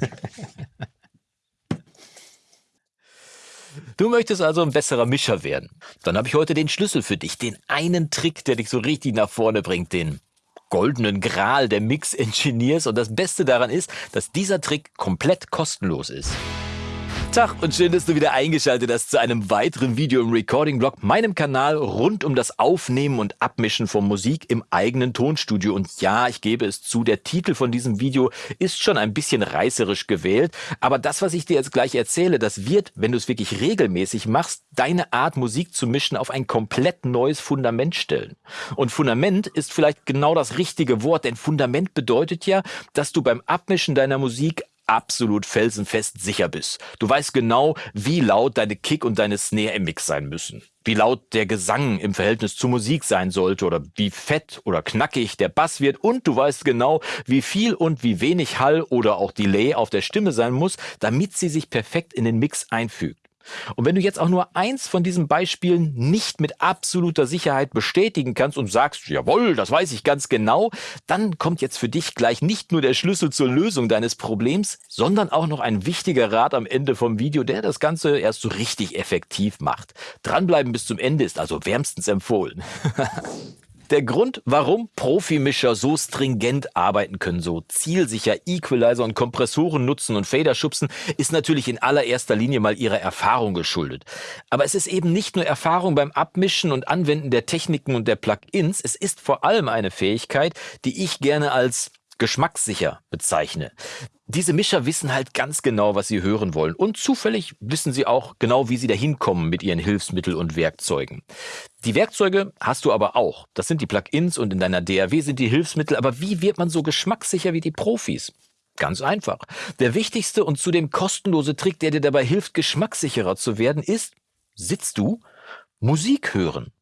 Du möchtest also ein besserer Mischer werden. Dann habe ich heute den Schlüssel für dich, den einen Trick, der dich so richtig nach vorne bringt, den goldenen Gral der Mix-Engineers. Und das Beste daran ist, dass dieser Trick komplett kostenlos ist. Tag und schön, dass du wieder eingeschaltet hast zu einem weiteren Video im Recording-Blog, meinem Kanal rund um das Aufnehmen und Abmischen von Musik im eigenen Tonstudio. Und ja, ich gebe es zu, der Titel von diesem Video ist schon ein bisschen reißerisch gewählt, aber das, was ich dir jetzt gleich erzähle, das wird, wenn du es wirklich regelmäßig machst, deine Art Musik zu mischen auf ein komplett neues Fundament stellen. Und Fundament ist vielleicht genau das richtige Wort, denn Fundament bedeutet ja, dass du beim Abmischen deiner Musik absolut felsenfest sicher bist. Du weißt genau, wie laut deine Kick und deine Snare im Mix sein müssen. Wie laut der Gesang im Verhältnis zur Musik sein sollte oder wie fett oder knackig der Bass wird und du weißt genau, wie viel und wie wenig Hall oder auch Delay auf der Stimme sein muss, damit sie sich perfekt in den Mix einfügt. Und wenn du jetzt auch nur eins von diesen Beispielen nicht mit absoluter Sicherheit bestätigen kannst und sagst, jawohl, das weiß ich ganz genau, dann kommt jetzt für dich gleich nicht nur der Schlüssel zur Lösung deines Problems, sondern auch noch ein wichtiger Rat am Ende vom Video, der das Ganze erst so richtig effektiv macht. Dranbleiben bis zum Ende ist also wärmstens empfohlen. Der Grund, warum Profimischer so stringent arbeiten können, so zielsicher Equalizer und Kompressoren nutzen und Fader schubsen, ist natürlich in allererster Linie mal ihrer Erfahrung geschuldet. Aber es ist eben nicht nur Erfahrung beim Abmischen und Anwenden der Techniken und der Plugins, es ist vor allem eine Fähigkeit, die ich gerne als geschmackssicher bezeichne. Diese Mischer wissen halt ganz genau, was sie hören wollen. Und zufällig wissen sie auch genau, wie sie dahin kommen mit ihren Hilfsmitteln und Werkzeugen. Die Werkzeuge hast du aber auch. Das sind die Plugins und in deiner DAW sind die Hilfsmittel. Aber wie wird man so geschmackssicher wie die Profis? Ganz einfach. Der wichtigste und zudem kostenlose Trick, der dir dabei hilft, geschmackssicherer zu werden, ist, sitzt du, Musik hören.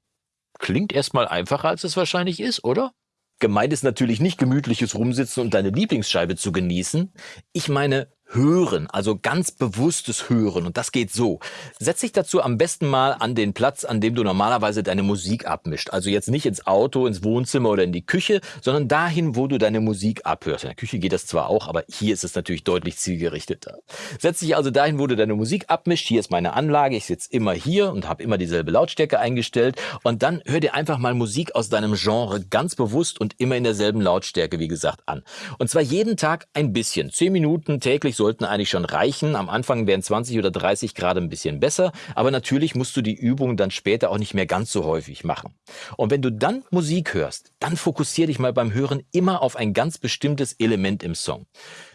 Klingt erstmal einfacher, als es wahrscheinlich ist, oder? Gemeint ist natürlich nicht gemütliches Rumsitzen und deine Lieblingsscheibe zu genießen. Ich meine Hören, also ganz bewusstes Hören. Und das geht so. Setz dich dazu am besten mal an den Platz, an dem du normalerweise deine Musik abmischt. Also jetzt nicht ins Auto, ins Wohnzimmer oder in die Küche, sondern dahin, wo du deine Musik abhörst. In der Küche geht das zwar auch, aber hier ist es natürlich deutlich zielgerichteter. Setz dich also dahin, wo du deine Musik abmischt. Hier ist meine Anlage. Ich sitze immer hier und habe immer dieselbe Lautstärke eingestellt. Und dann hör dir einfach mal Musik aus deinem Genre ganz bewusst und immer in derselben Lautstärke, wie gesagt, an. Und zwar jeden Tag ein bisschen. Zehn Minuten täglich sollten eigentlich schon reichen. Am Anfang wären 20 oder 30 Grad ein bisschen besser, aber natürlich musst du die Übung dann später auch nicht mehr ganz so häufig machen. Und wenn du dann Musik hörst, dann fokussiere dich mal beim Hören immer auf ein ganz bestimmtes Element im Song.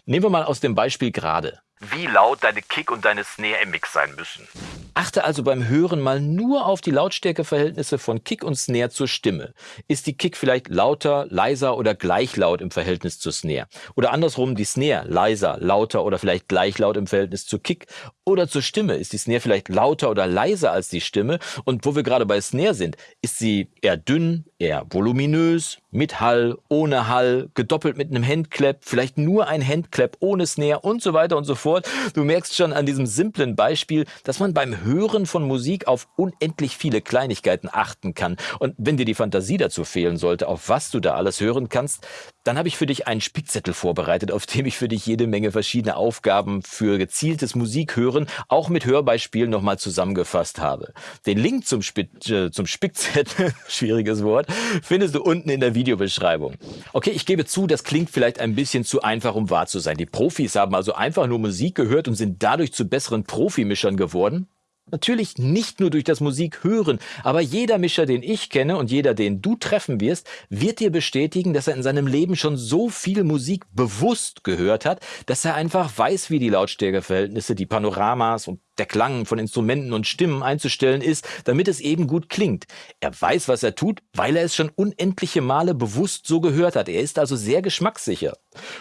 Nehmen wir mal aus dem Beispiel gerade wie laut deine Kick und deine Snare im Mix sein müssen. Achte also beim Hören mal nur auf die Lautstärkeverhältnisse von Kick und Snare zur Stimme. Ist die Kick vielleicht lauter, leiser oder gleich laut im Verhältnis zur Snare? Oder andersrum die Snare leiser, lauter oder vielleicht gleich laut im Verhältnis zur Kick? Oder zur Stimme? Ist die Snare vielleicht lauter oder leiser als die Stimme? Und wo wir gerade bei Snare sind, ist sie eher dünn, eher voluminös, mit Hall, ohne Hall, gedoppelt mit einem Handclap, vielleicht nur ein Handclap ohne Snare und so weiter und so fort. Du merkst schon an diesem simplen Beispiel, dass man beim Hören von Musik auf unendlich viele Kleinigkeiten achten kann. Und wenn dir die Fantasie dazu fehlen sollte, auf was du da alles hören kannst, dann habe ich für dich einen Spickzettel vorbereitet, auf dem ich für dich jede Menge verschiedene Aufgaben für gezieltes Musikhören, auch mit Hörbeispielen nochmal zusammengefasst habe. Den Link zum, Sp äh, zum Spickzettel, schwieriges Wort, findest du unten in der Videobeschreibung. Okay, ich gebe zu, das klingt vielleicht ein bisschen zu einfach, um wahr zu sein. Die Profis haben also einfach nur Musik gehört und sind dadurch zu besseren Profimischern geworden. Natürlich nicht nur durch das Musikhören, aber jeder Mischer, den ich kenne und jeder, den du treffen wirst, wird dir bestätigen, dass er in seinem Leben schon so viel Musik bewusst gehört hat, dass er einfach weiß, wie die Lautstärkeverhältnisse, die Panoramas und der Klang von Instrumenten und Stimmen einzustellen ist, damit es eben gut klingt. Er weiß, was er tut, weil er es schon unendliche Male bewusst so gehört hat. Er ist also sehr geschmackssicher.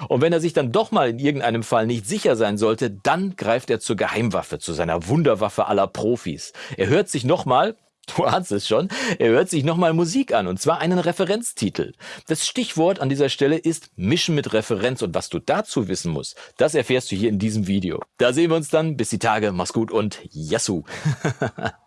Und wenn er sich dann doch mal in irgendeinem Fall nicht sicher sein sollte, dann greift er zur Geheimwaffe, zu seiner Wunderwaffe aller Profis. Er hört sich nochmal, Du ahnst es schon, er hört sich nochmal Musik an und zwar einen Referenztitel. Das Stichwort an dieser Stelle ist Mischen mit Referenz und was du dazu wissen musst, das erfährst du hier in diesem Video. Da sehen wir uns dann, bis die Tage, mach's gut und Yassou!